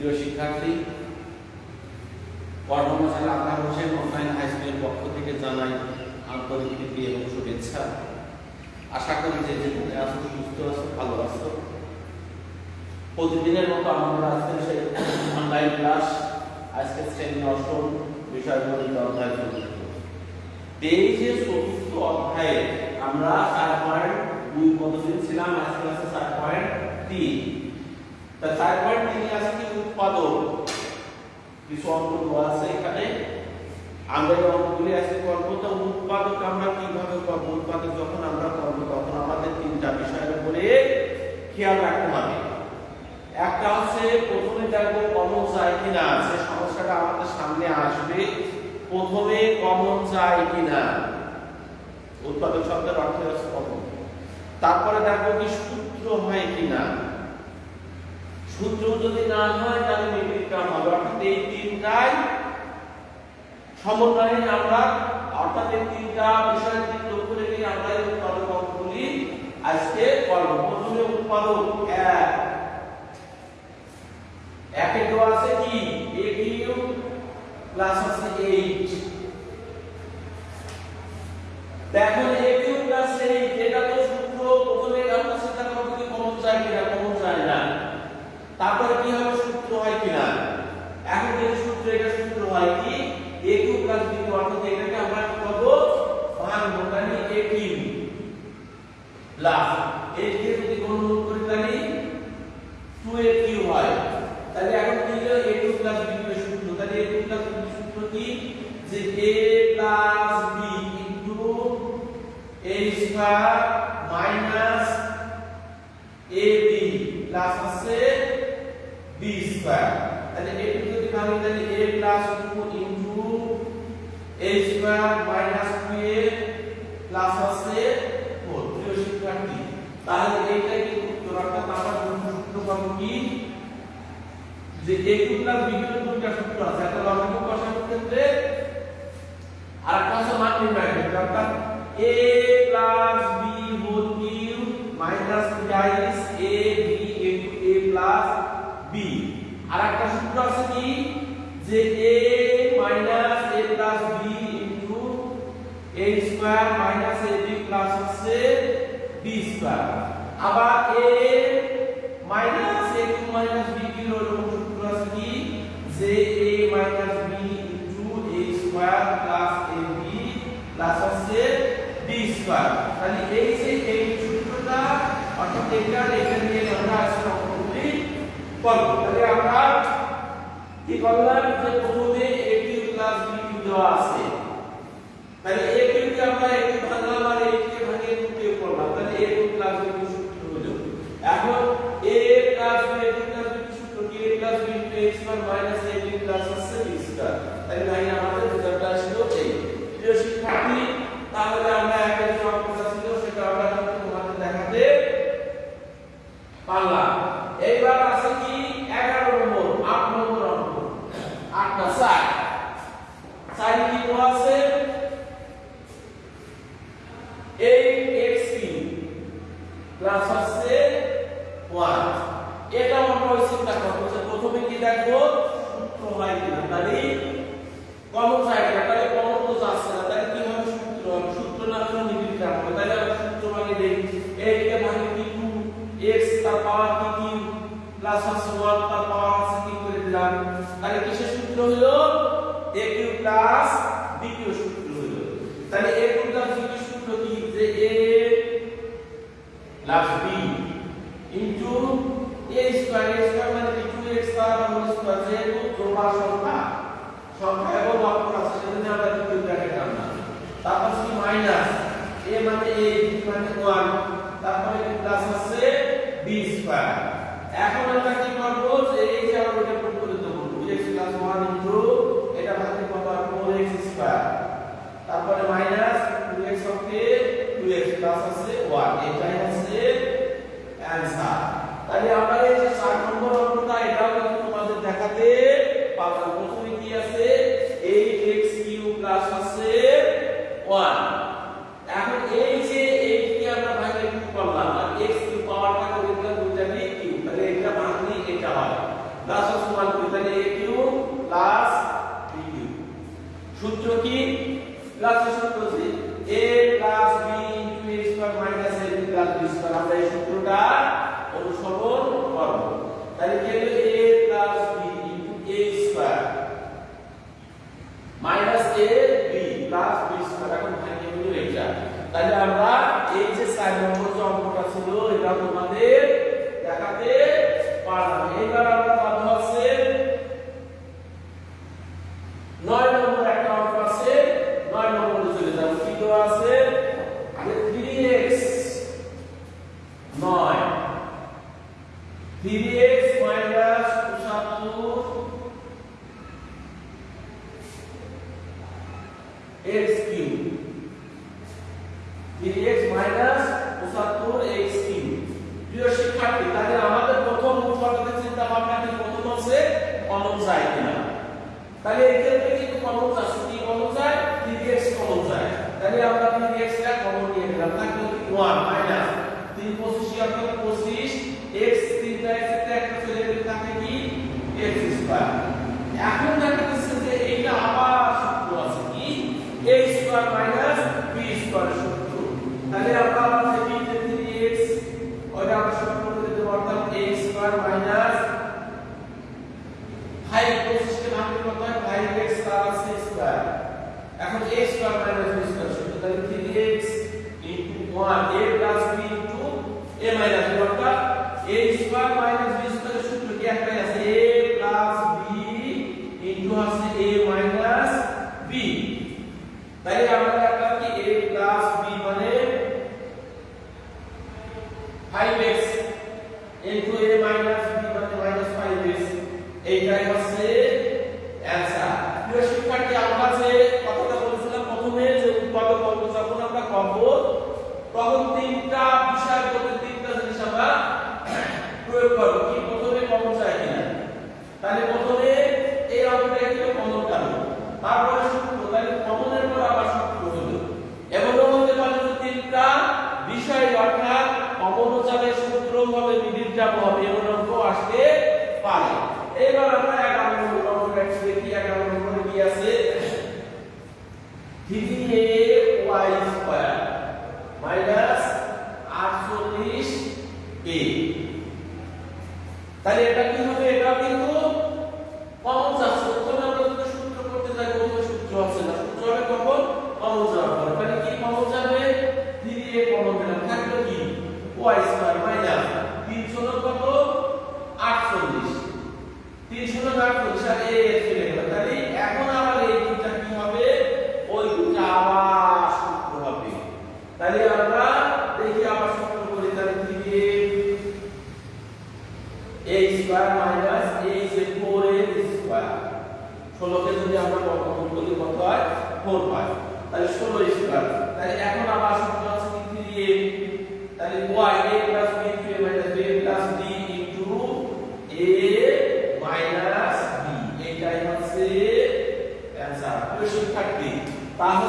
প্রিয় শিক্ষার্থী কর্মচারী আকার হোসেন অনলাইন হাই স্কুলের পক্ষ থেকে জানাই আন্তরিক প্রীতি এবং শুভেচ্ছা। আশা করি যে যেখানে আছো, সুস্থ আছো, ভালো আছো। প্রতিদিনের মতো আমরা আজকে সেই অনলাইন ক্লাস আজকে শ্রেণি অষ্টম বিষয়গুলিত অধ্যায় এই যে চতুর্থ অধ্যায়ে আমরা চার পয়েন্ট দুই পদ্ধতি ছিলাম, আজকে আছে চার পয়েন্ট তিন। তা পয়েন্ট তিন আছে কি উৎপাদন কিছু অঙ্ক আছে এখানে। আমরা এই অঙ্কগুলি আজকে করব তো উৎপাদক আমরা কীভাবে করব? উৎপাদক যখন আমরা করব, তখন আমাদের তিনটা বিষয়ের উপরে খেয়াল রাখতে হবে। একটা হচ্ছে প্রথমে দেখব কমন যায় কিনা সে সমস্যাটা আমাদের সামনে আসবে। প্রথমে কমন যায় কিনা। উৎপাদক শব্দের অর্থ হচ্ছে কমন তারপরে দেখব কি সূত্র হয় কিনা। সূত্র যদি না হয় তাহলে নির্বিকার হবে। অর্থাৎ এই তিনটাই সমন্বয়ে আমরা, অর্থাৎ এই তিনটা বিষয়ের দিক লক্ষ্য রেখে আমরা এই উৎপাদক অঙ্কগুলি আজকে করব। প্রথমে উৎপাদক এক। একে দেওয়া আছে কি? এ কিউ প্লাস আছে এইট এখন এ তারপরে কি হবে? সূত্র হয় কিনা? এখন যে সূত্র এটা সূত্র হয় কি? A cube plus b cube অর্থাৎ এটাকে আমরা কি করব? ভাঙবো তাহলে a প্লাস a কে যদি গুণন করি তাহলে 2a কিউ হয়। তাহলে এখন কি হলো? A কিউ প্লাস সূত্র। তাহলে a কিউ প্লাস b সূত্র কি? যে a plus b into a square minus ab plus আছে b স্কয়ার তাহলে a টু যদি ভাঙি তাহলে a plus 2 into a square minus 2a plus আছে 4 প্রিয় শিক্ষার্থী তাহলে এইটা কি উত্তর অর্থাৎ আমরা সূত্র পাবো কি যে a two plus b two দুইটা সূত্র আছে স্কয়ার মাইনাস ab প্লাস হচ্ছে b স্কয়ার আবার a minus a cube minus b cube এরকম সূত্র আছে কি? যে a minus b into a square plus ab plus হচ্ছে b স্কয়ার তাহলে এই যে এই সূত্রটা, অর্থাৎ এটা এটা নিয়ে আমরা আজকে অঙ্কগুলি করব। তাহলে আমরা কি করলাম? যে প্রথমে a cube plus b cube দেওয়া আছে। তাহলে a স্কয়ার তাহলে আমাদের এই। আমরা একের ছিল, সেটা আমরা দেখাতে পারলাম। এইবার আছে কি? 11 নম্বর 8 নম্বর অঙ্ক। 8 না 4 4 কি দেওয়া আছে? 8x প্লাস আছে 1 এটা আমরা ওই চিন্তা প্রথমে কি দেখব? হয় কিনা তাহলে কমন যায় তাহলে কমন তো যাচ্ছে না। তাহলে কি হবে সূত্র? সূত্র না হলে নির্বিচার হবে। তাহলে সূত্র মানে দেই। এইকে ভাঙে কি? 2 x তার পাওয়ার কি? কি প্লাস আছে 1 তার পাওয়ার আছে কি করে দিলাম? তাহলে কিসের সূত্র হলো a cube plus b cube সূত্র হলো তাহলে a cube plus b cube সূত্র কি? যে a plus b into a square a square মানে কি? 2x তার হোল স্কয়ার যেহেতু প্রমাণ সংখ্যা সংখ্যা এবং অক্ষর আছে, সেজন্য আমরা দ্বিতীয় ব্র্যাকেট আনলাম তারপর কি মাইনাস a মানে a, b মানে 1 তারপরে প্লাস আছে স্কয়ার এখন আমরা কি করব এই যে আমরা এটা করে দেব 2x 1 ইনটু এটা ভাগে কত 4x স্কয়ার তারপরে মাইনাস 2x ওকে 2x প্লাস আছে 1 এটাই one participar.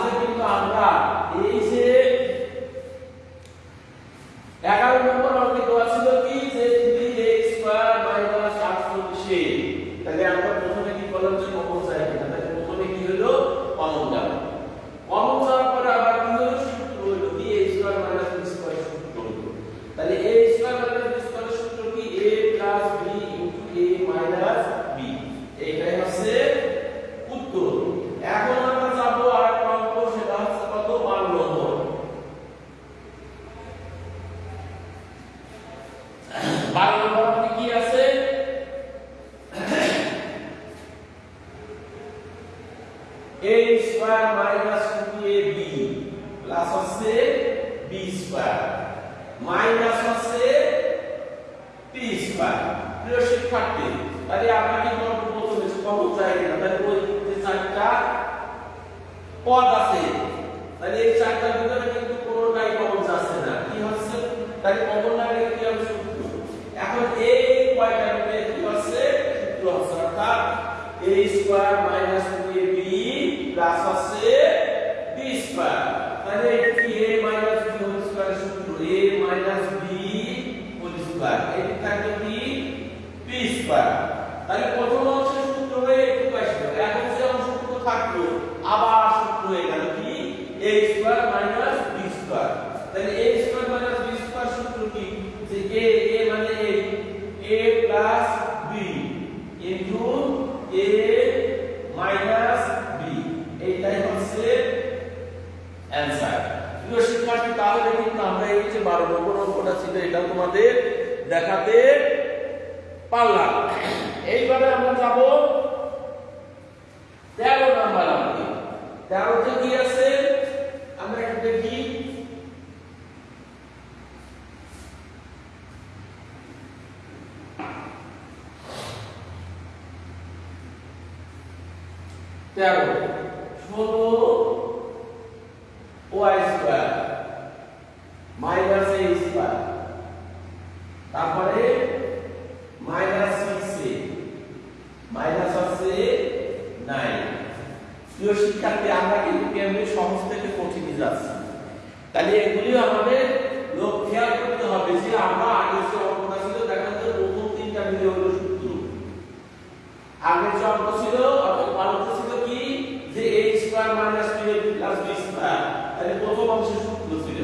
আসলে কিন্তু আমরা এই যে এগারো নম্বর পি স্কয়ার মাইনাস হচ্ছে পি স্কয়ার প্রিয় শিক্ষার্থী, তাহলে আপনাকে গল্প প্রথমে কমন চাই না তাহলে ওই চারটা পদ আছে, তাহলে এই চারটার ভিতরে কিন্তু কোনোটাই কমন আছে না। কি হচ্ছে? তাহলে কমন right? প্রিয় শিক্ষার্থী, আমরা কিন্তু কেমনি সহজ থেকে কঠিনে যাচ্ছি তাহলে এগুলি আমাদের লোক খেয়াল করতে হবে যে আমরা আগে যে অঙ্কটা ছিল, দেখা যাচ্ছে প্রথম তিনটা মিলে হলো সূত্র আগের যে অঙ্ক ছিল, অর্থাৎ অঙ্ক ছিল কি? যে a square minus 2ab plus b square তাহলে প্রথম অংশের সূত্র ছিল।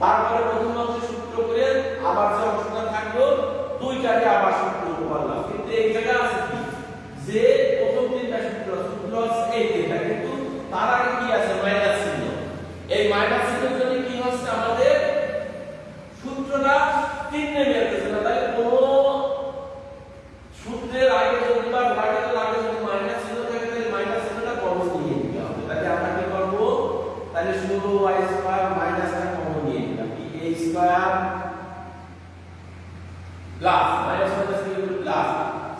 তারপরে প্রথম অংশের সূত্র করে আবার যে অংশটা থাকল দুইটাকে আবার সূত্র করলাম কিন্তু এই জায়গায় আছে কি যে প্রথম তিনটা সূত্র সূত্র আছে এই তিনটা কিন্তু তার আগে কি আছে? মাইনাস চিহ্ন। এই মাইনাস চিহ্নের জন্য কি হচ্ছে আমাদের? সূত্রটা তিন নেমে আসতেছে না তাহলে কোনো সূত্রের আগে যদি বা ব্র্যাকেটের আগে যদি মাইনাস চিহ্ন থাকে, তাহলে মাইনাস চিহ্নটা কমন নিয়ে নিতে হবে। তাহলে আমরা কি করব? তাহলে শুধু y স্কয়ার মাইনাসটা কমন নিয়ে নিলাম। কি a square plus minus minus কি হবে প্লাস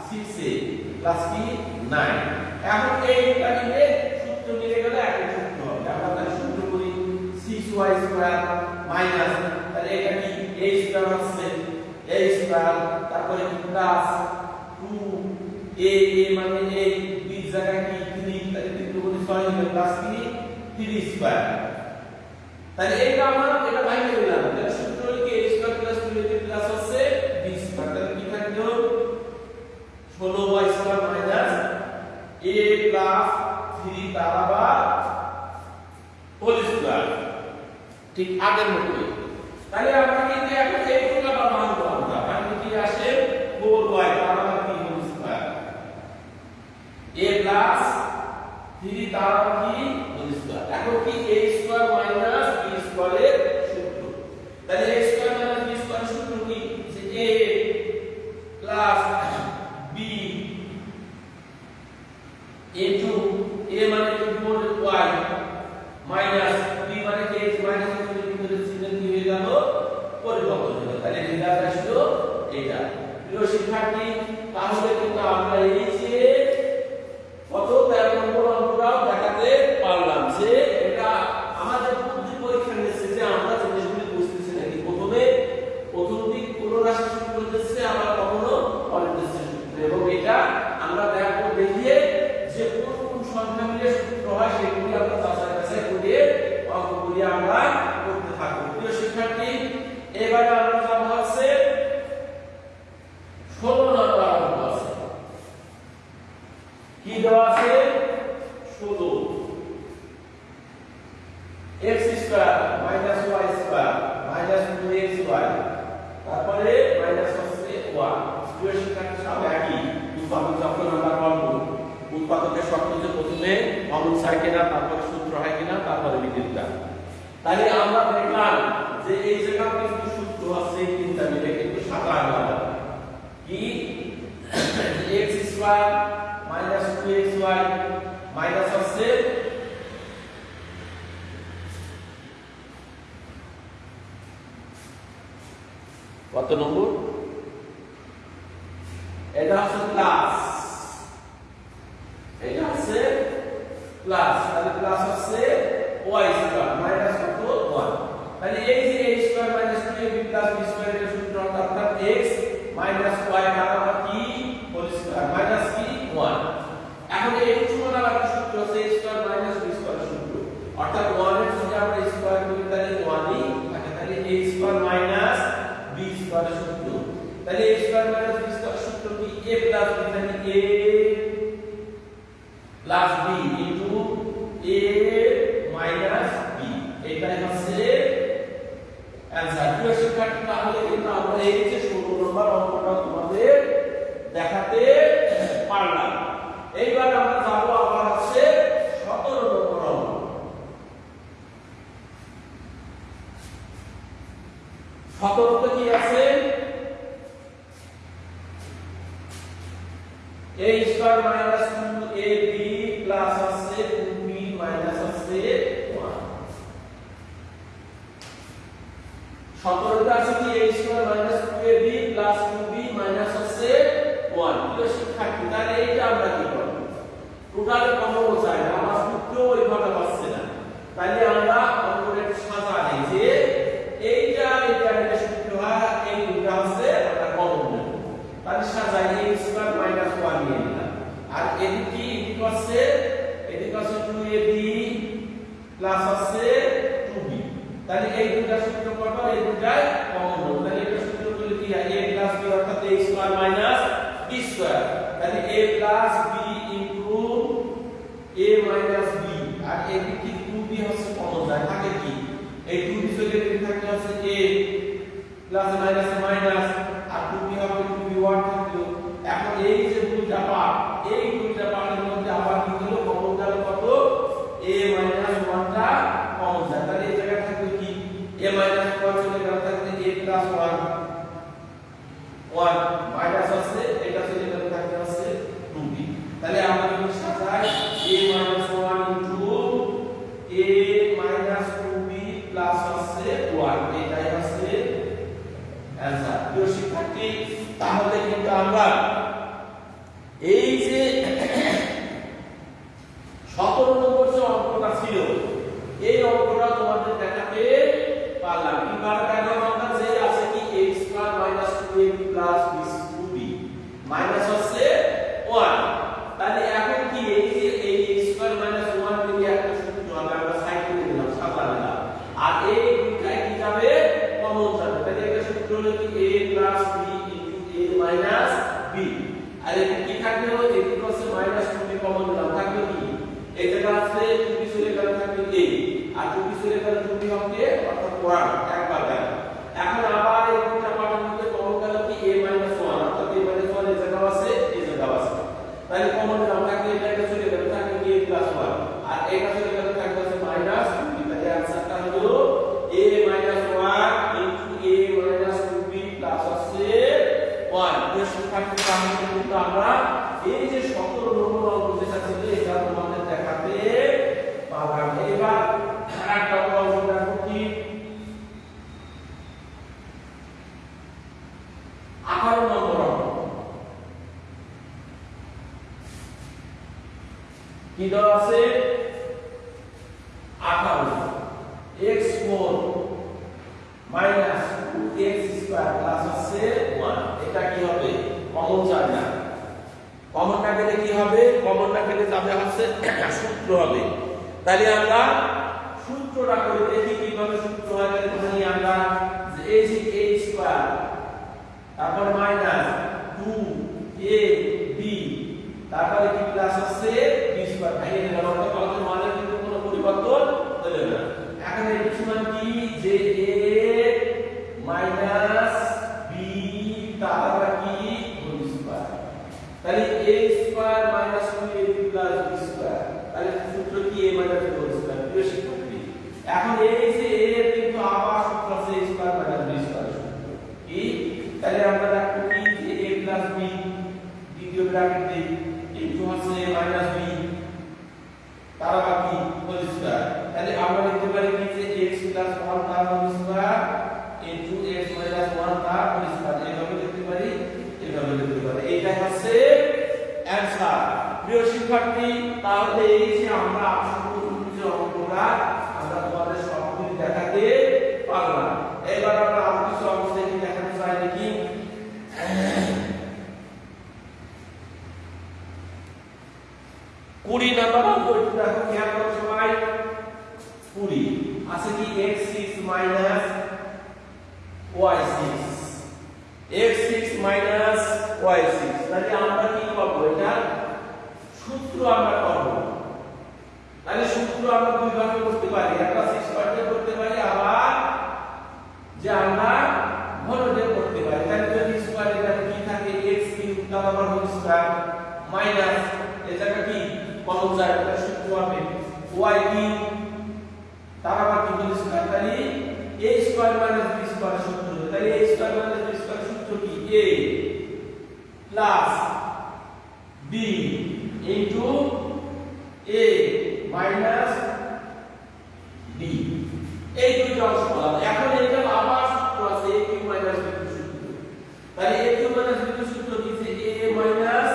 6a প্লাস কি? 9 এখন এইটা নিয়ে সূত্র মিলে গেলে একই সূত্র হবে আমরা তাহলে সূত্র করি 6y স্কয়ার মাইনাস তাহলে এটা কি a স্কয়ার হচ্ছে a স্কয়ার তারপরে প্লাস 2 a a মানে জায়গায় কি? 3 তাহলে 3 গুণ 6 হবে প্লাস কি 3 স্কয়ার তাহলে এটা এটা দিলাম তাহলে সূত্র কি? A square plus 2ab plus হচ্ছে স্কয়ার তাহলে কি থাকল? 16y square minus a plus 3 তার আবার হোল স্কয়ার ঠিক আগের মতোই। তাহলে আমরা কিন্তু এখন এইটুকু আবার ভাঙলে কি আসে 4y তার আবার কি হোল স্কয়ার a প্লাস 3 তার কি স্কয়ার। এখন কি a স্কয়ার মাইনাস b স্কয়ারের সূত্র। তাহলে a স্কয়ার b স্কয়ারের সূত্র কি? যে a plus b into a মানে কি? মোট y? মাইনাস b মানে কি? h মাইনাস h ভিতরে চিহ্ন কি হয়ে গেল? পরিবর্তন হলো তাহলে রেজাল্ট আসলো এটা। প্রিয় শিক্ষার্থী তাহলে কিন্তু আমরা এই যে কত 13 নম্বর অঙ্কটাও দেখাতে পারলাম যে এটা আমাদের বুদ্ধি পরীক্ষা নিচ্ছে যে আমরা জিনিসগুলি বুঝতেছি নাকি প্রথমে প্রথম দিক কোন রাশি সূত্র দিচ্ছে আবার কখনো অনির্দিষ্ট সূত্র এবং এটা আমরা দেখো দেখিয়ে যে কোন কোন সংখ্যা মিলে সূত্র হয় সেগুলি আমরা যাচাই বাছাই করে অঙ্কগুলি আমরা করতে থাকব প্রিয় শিক্ষার্থী এবারে আমরা যাব হচ্ছে ষোলো নম্বর অঙ্ক আছে কি দেওয়া আছে ষোলো x square minus y square minus 2xy তারপরে মাইনাস হচ্ছে y প্রিয় শিক্ষার্থী সব একই উৎপাদক চক্র নাম্বার অঙ্ক উৎপাদকের শর্ত যে প্রথমে অমন হয় কিনা তারপরে সূত্র হয় কিনা তারপরে বিদ্যুৎটা তাহলে আমরা দেখলাম যে এই জায়গায় কিন্তু সূত্র আছে এই তিনটা মিলে কিন্তু সাদা আলাদা কি? X square minus 2xy minus হচ্ছে কত নম্বর? এটা হচ্ছে প্লাস এটা হচ্ছে প্লাস তাহলে প্লাস হচ্ছে y স্কয়ার মাইনাস কত 1 তাহলে এই যে a square minus 2ab plus b square এর সূত্র অর্থাৎ x মাইনাস y বরাবর কি হোল স্কয়ার মাইনাস কি 1 এখন এই সূত্র আবার সূত্র হচ্ছে a square minus b square সূত্র অর্থাৎ 1 এর যদি আমরা স্কয়ার করি তাহলে 1 ই থাকে তাহলে a square minus b square সূত্র তাহলে a square minus b square সূত্র কি? A প্লাস b, তাহলে a plus b into a থাকি, তাহলে এইটা আমরা কি করব? টোটাল কমও চাই না, আমার সূত্র ওইভাবে হচ্ছে না। তাইলে আমরা অন্তরের সাজা নেই যে এইটা এইটা একটা হয়, এই দুটা হচ্ছে আমরা কমন নেব। তাহলে সাজা এই স্কয়ার মাইনাস 1 নিয়ে নিলাম। আর এদিকে এদিকে হচ্ছে এদিকে হচ্ছে 2ab প্লাস হচ্ছে 2b তাহলে এই দুটা সূত্র করব এই দুটাই কমন নেব তাহলে এটা সূত্র করলে কি হয়? a প্লাস b অর্থাৎ a square minus b square তাহলে a plus b into a minus b আর এদিকে 2b হচ্ছে কমন যায় থাকে কি? এই 2b চলে থাকে? হচ্ছে এ প্লাস মাইনাস মাইনাস 일어나 তাহলে a স্কয়ার মানে মাইনাস b স্কয়ার সূত্র কি? A plus b into a minus b এই দুটো অংশ পেলাম এখন এটা আবার সূত্র আছে, a কিউ মাইনাস b সূত্র। তাহলে a কিউ মাইনাস b সূত্র কি a মাইনাস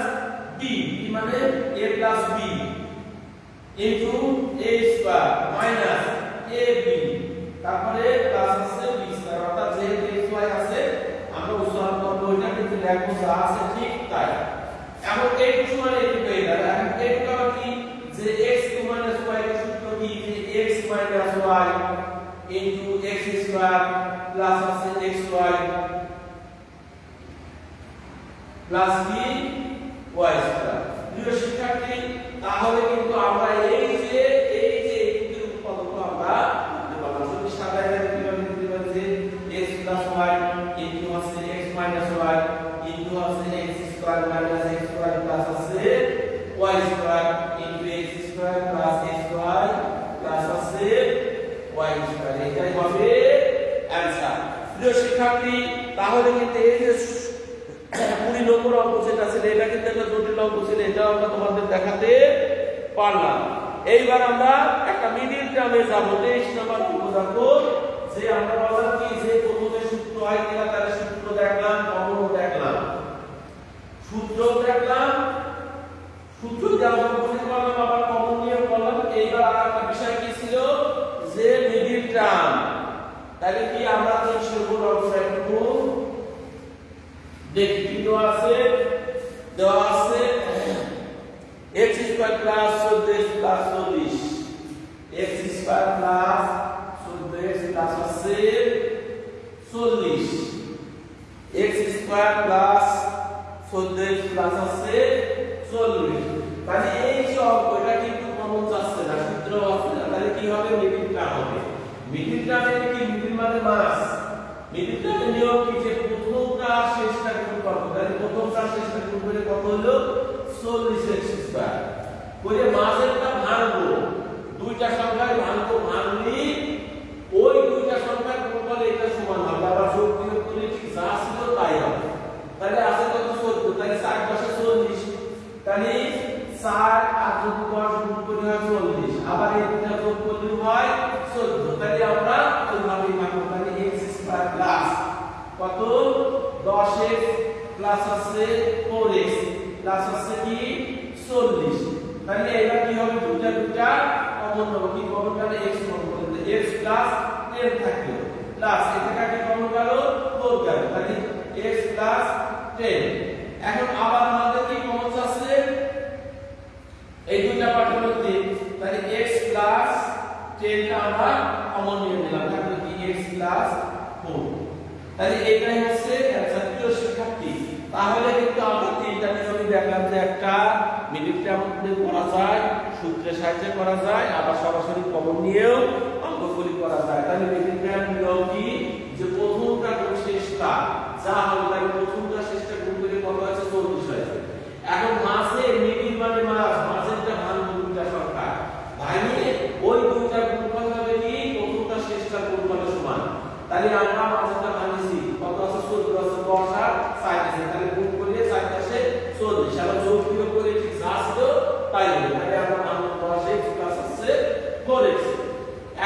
b, কি মানে? A plus b into a square minus ab তারপরে প্লাস আছে যা x y প্লাস আছে xy প্লাস প্রিয় শিক্ষার্থী তাহলে কিন্তু আমরা এই যে এগুলোর উৎপাদক আমরা লিখতে পারলাম যদি সাধারণ কীভাবে লিখতে পারি যে x প্লাস y ইনটু আছে x মাইনাস y ইনটু আছে x square minus x square plus আছে y square into x square plus x y plus আছে y স্কয়ার এটাই হবে অ্যানসার প্রিয় শিক্ষার্থী তাহলে কিন্তু এই যে কুড়ি নম্বর অঙ্ক যেটা এটা কিন্তু একটা জটিল অঙ্ক ছিল আমরা তোমাদের দেখাতে পারলাম। এইবার আমরা একটা মিডিল টার্মে যাব। তেইশ নম্বর অঙ্ক যে আমরা বললাম কি, যে প্রথমে সূত্র হয় কিনা তার সূত্র দেখলাম কমনও দেখলাম। সূত্র দেখলাম। সূত্র আমরা বুঝতে পারলাম আবার কমন নিয়ে বললাম এইবার আর একটা বিষয় কি ছিল? যে মিডিল টার্ম তাহলে কি আমরা তিনশো নম্বর অঙ্কটা একটু দেখি কি দেওয়া আছে দেওয়া আছে x plus 14x plus 40 x square plus 14x plus আছে 40 x square plus 14x plus আছে 40 মানে এই যে অঙ্ক কিন্তু কমন যাচ্ছে না সূত্র আছে না। তাহলে কি হবে? মিডিল টার্ম হবে। মিডিল টার্ম কি? মিডিল মানে মাস। মিডিল টার্মের নিয়ম কি? যে প্রথমটা শেষটা গুণ করব। তাহলে প্রথমটা শেষটা গুণ করে কত হলো? 40 x স্কয়ার করে মাঝেরটা ভাঙবো। দুইটা সংখ্যায় ভাঙবো, ভাঙলি, ওই দুইটা সংখ্যা গুণ করলে এটা সমান হবে। আবার যোগ বিয়োগ করলে ঠিক যা ছিল তাই হবে। তাহলে আছে কত? 14 তাহলে 60 পাশে 40 তাহলে 60 আর যদি 10 গুণ করে হয় 40 আবার এই দুইটা যোগ করলে হয় 14 তাহলে আমরা ওইভাবেই ভাঙবো? তাহলে x স্কয়ার প্লাস কত? 10x প্লাস আছে 4x প্লাস আছে কি? 40 তাহলে এটা কি হবে? দুইটা দুইটা কমন হবে কি কমন গেলে x কমন করলে x প্লাস 10 থাকল প্লাস এটা কাকে কমন গেল 4 গেল তাহলে x প্লাস 10 এখন আবার আমাদের কি কমন আছে? এই দুইটা পার্টের মধ্যে, তাহলে x প্লাস 10 টা আমরা কমন নিয়ে নিলাম। তাহলে কি x প্লাস 4 তাহলে এটাই হচ্ছে অ্যানসার প্রিয় শিক্ষার্থী। তাহলে কিন্তু আমরা তিনটা নিয়মই দেখলাম যে একটা টার্ম করা যায় সূত্রের সাহায্যে করা যায়, আবার সরাসরি কমন নিয়েও অঙ্কগুলি করা যায়। তাহলে টার্ম নিয়ম যে প্রথমটা শেষটা যা হবে তাহলে প্রথমটা শেষটা গুণ করে কত আছে 40 হয়েছে এখন মাসে মিডিল মানে মাস মাসেরটা ভাগ দুইটা সংখ্যা ভাঙিয়ে ওই দুইটা গুণফল হবে কি প্রথমটা শেষটা গুণফলের সমান তাহলে আমরা মাঝেরটা ভাঙিছি কত আছে 14 আছে 10 আর 60 আছে তাহলে গুণ করলে 60 আসে 40 আবার যোগ বিয়োগ করে ঠিক যা ছিল তাই হবে তাহলে আমরা ভাঙবো 10x প্লাস আছে 4x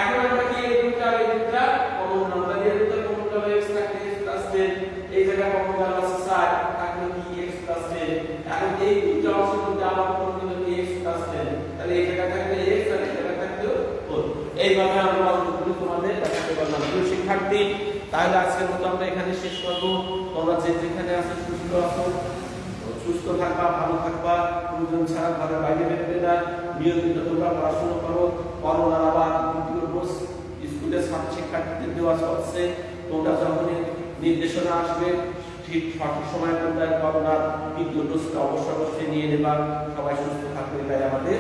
এখন আমরা কি এই আর এই দুইটা কমন নাম্বার দিয়ে দুইটা কমন গেল x থাকলে x প্লাস 10 এই জায়গা কমন গেল আছে 60 থাকলে কি x প্লাস 10 এখন এই দুইটা অংশের মধ্যে আবার কমন গেল কি x প্লাস 10 তাহলে এই জায়গা থাকলে x আর এই জায়গা থাকলে 4 এইভাবে আমরা অঙ্কগুলো তোমাদের দেখাতে পারলাম। প্রিয় শিক্ষার্থী, তাহলে আজকের মতো আমরা এখানে শেষ করব। তোমরা যে যেখানে আছো, সুস্থ আছো, সুস্থ থাকবা, ভালো থাকবা। প্রয়োজন ছাড়া ঘরের বাইরে বেরোবে না। নিয়মিত তোমরা পড়াশোনা করো। করোনার আবার। ডোজ স্কুলের ছাত্র শিক্ষার্থীদের দেওয়া হচ্ছে তোমরা যখন নির্দেশনা আসবে, ঠিক সঠিক সময় তোমরা করোনার দ্বিতীয় ডোজটা অবশ্যই অবশ্যই নিয়ে নেবা। সবাই সুস্থ থাকবে তাই আমাদের